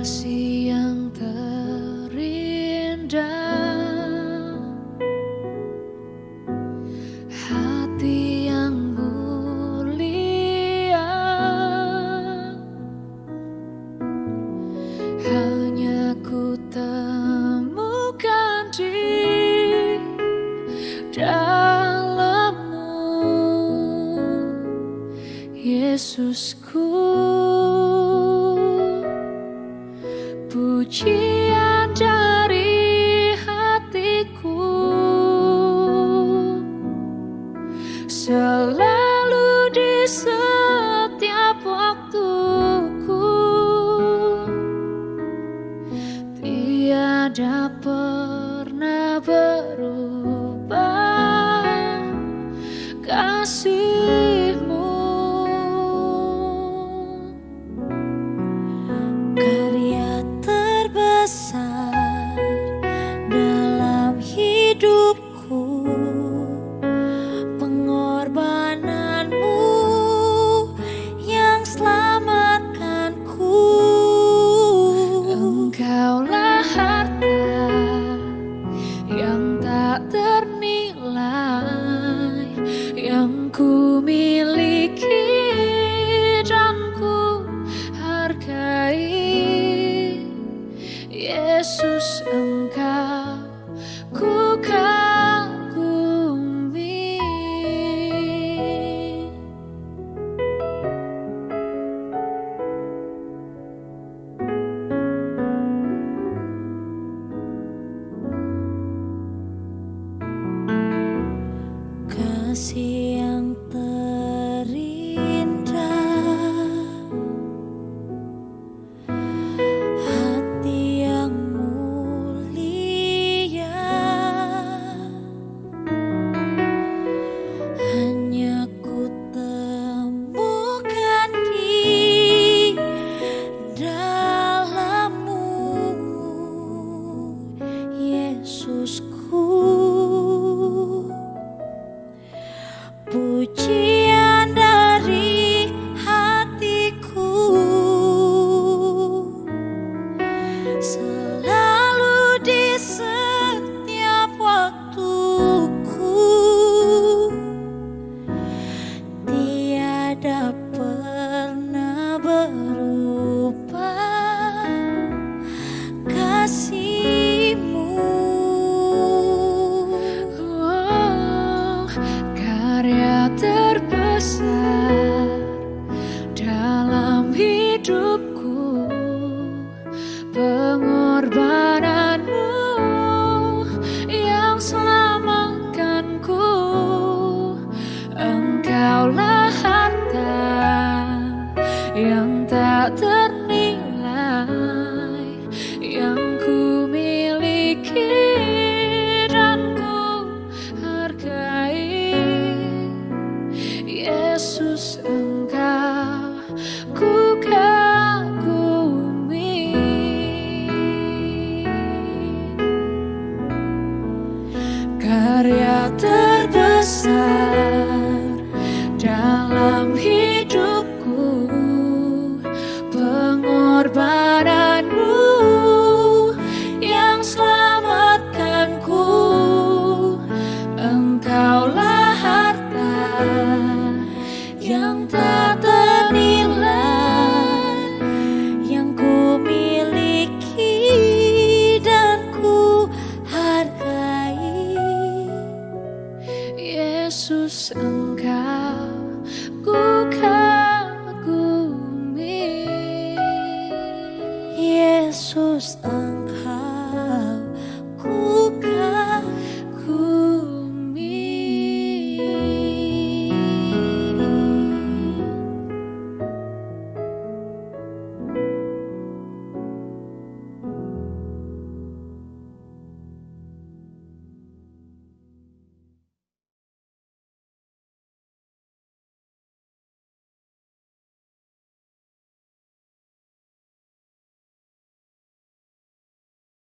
kasih yang terindah. Hati yang mulia. Hanya ku temukan di dalammu. Yesusku. pujian dari hatiku. Selalu di setiap waktuku. Tiada pernah berubah. yang tak ternilai yang ku miliki dan ku hargai. Yesus see hidupku pengorbanan Yesus engkau.